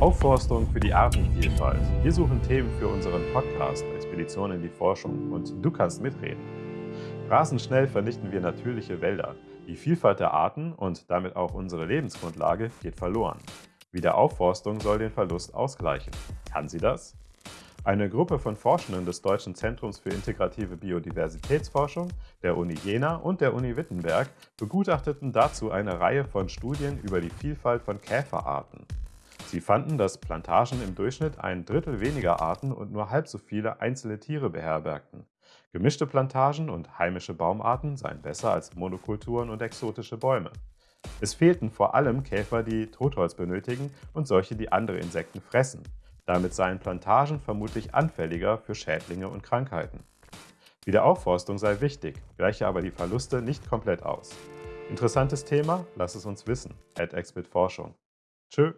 Aufforstung für die Artenvielfalt. Wir suchen Themen für unseren Podcast Expedition in die Forschung und du kannst mitreden. Rasend schnell vernichten wir natürliche Wälder. Die Vielfalt der Arten und damit auch unsere Lebensgrundlage geht verloren. Wiederaufforstung soll den Verlust ausgleichen. Kann sie das? Eine Gruppe von Forschenden des Deutschen Zentrums für integrative Biodiversitätsforschung, der Uni Jena und der Uni Wittenberg begutachteten dazu eine Reihe von Studien über die Vielfalt von Käferarten. Sie fanden, dass Plantagen im Durchschnitt ein Drittel weniger Arten und nur halb so viele einzelne Tiere beherbergten. Gemischte Plantagen und heimische Baumarten seien besser als Monokulturen und exotische Bäume. Es fehlten vor allem Käfer, die Totholz benötigen und solche, die andere Insekten fressen. Damit seien Plantagen vermutlich anfälliger für Schädlinge und Krankheiten. Wiederaufforstung sei wichtig, gleiche aber die Verluste nicht komplett aus. Interessantes Thema? Lass es uns wissen. At Forschung. Tschö.